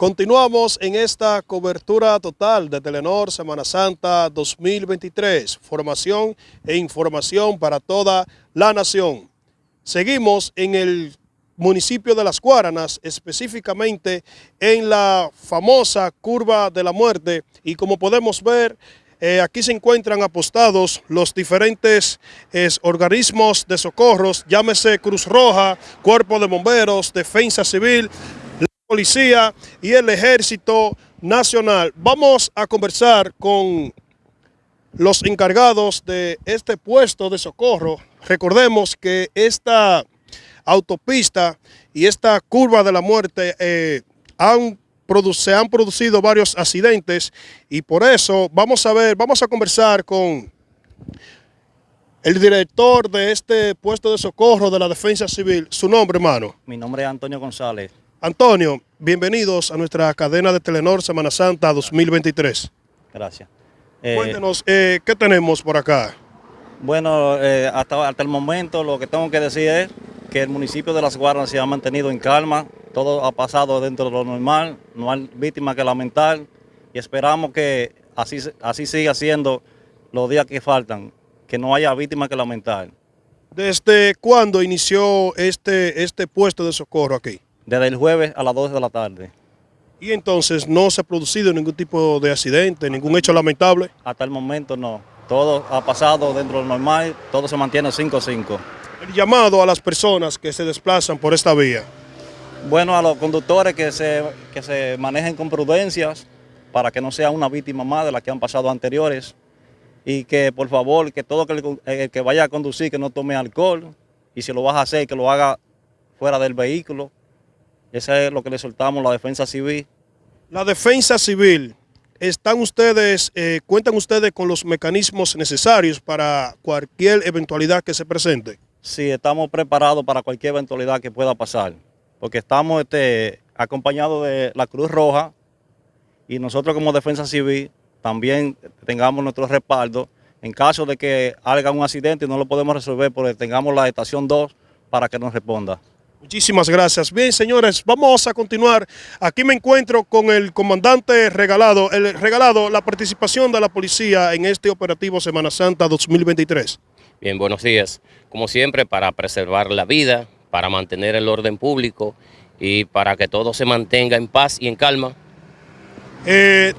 Continuamos en esta cobertura total de Telenor Semana Santa 2023, formación e información para toda la nación. Seguimos en el municipio de Las Guaranas, específicamente en la famosa Curva de la Muerte y como podemos ver, eh, aquí se encuentran apostados los diferentes organismos de socorros, llámese Cruz Roja, Cuerpo de Bomberos, Defensa Civil, Policía y el Ejército Nacional. Vamos a conversar con los encargados de este puesto de socorro. Recordemos que esta autopista y esta curva de la muerte eh, han se han producido varios accidentes y por eso vamos a ver, vamos a conversar con el director de este puesto de socorro de la Defensa Civil. Su nombre, hermano. Mi nombre es Antonio González. Antonio, bienvenidos a nuestra cadena de Telenor Semana Santa 2023. Gracias. Eh, Cuéntenos, eh, ¿qué tenemos por acá? Bueno, eh, hasta, hasta el momento lo que tengo que decir es que el municipio de Las Guardas se ha mantenido en calma, todo ha pasado dentro de lo normal, no hay víctimas que lamentar y esperamos que así, así siga siendo los días que faltan, que no haya víctimas que lamentar. ¿Desde cuándo inició este, este puesto de socorro aquí? Desde el jueves a las 12 de la tarde. ¿Y entonces no se ha producido ningún tipo de accidente, ningún hecho lamentable? Hasta el momento no. Todo ha pasado dentro de lo normal, todo se mantiene 5-5. El llamado a las personas que se desplazan por esta vía. Bueno, a los conductores que se, que se manejen con prudencias para que no sea una víctima más de las que han pasado anteriores y que por favor, que todo el que, que vaya a conducir que no tome alcohol y si lo vas a hacer, que lo haga fuera del vehículo eso es lo que le soltamos, la defensa civil. La defensa civil, ¿están ustedes, eh, cuentan ustedes con los mecanismos necesarios para cualquier eventualidad que se presente? Sí, estamos preparados para cualquier eventualidad que pueda pasar, porque estamos este, acompañados de la Cruz Roja y nosotros como defensa civil también tengamos nuestro respaldo en caso de que haga un accidente y no lo podemos resolver porque tengamos la estación 2 para que nos responda. Muchísimas gracias. Bien, señores, vamos a continuar. Aquí me encuentro con el comandante regalado, el regalado la participación de la policía en este operativo Semana Santa 2023. Bien, buenos días. Como siempre, para preservar la vida, para mantener el orden público y para que todo se mantenga en paz y en calma. Eh,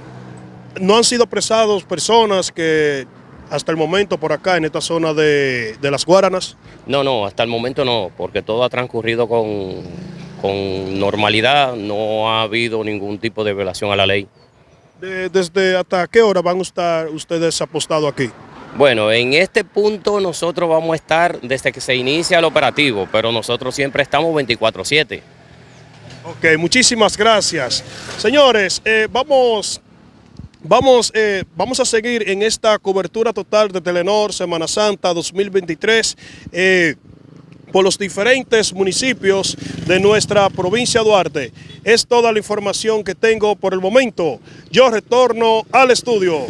¿No han sido apresados personas que hasta el momento por acá en esta zona de, Las Guaranas? No, no, hasta el momento no, porque todo ha transcurrido con, con normalidad, no ha habido ningún tipo de violación a la ley. ¿Desde hasta qué hora van a estar ustedes apostados aquí? Bueno, en este punto nosotros vamos a estar desde que se inicia el operativo, pero nosotros siempre estamos 24-7. Ok, muchísimas gracias. Señores, eh, vamos Vamos, eh, vamos a seguir en esta cobertura total de Telenor Semana Santa 2023 eh, por los diferentes municipios de nuestra provincia de Duarte. Es toda la información que tengo por el momento. Yo retorno al estudio.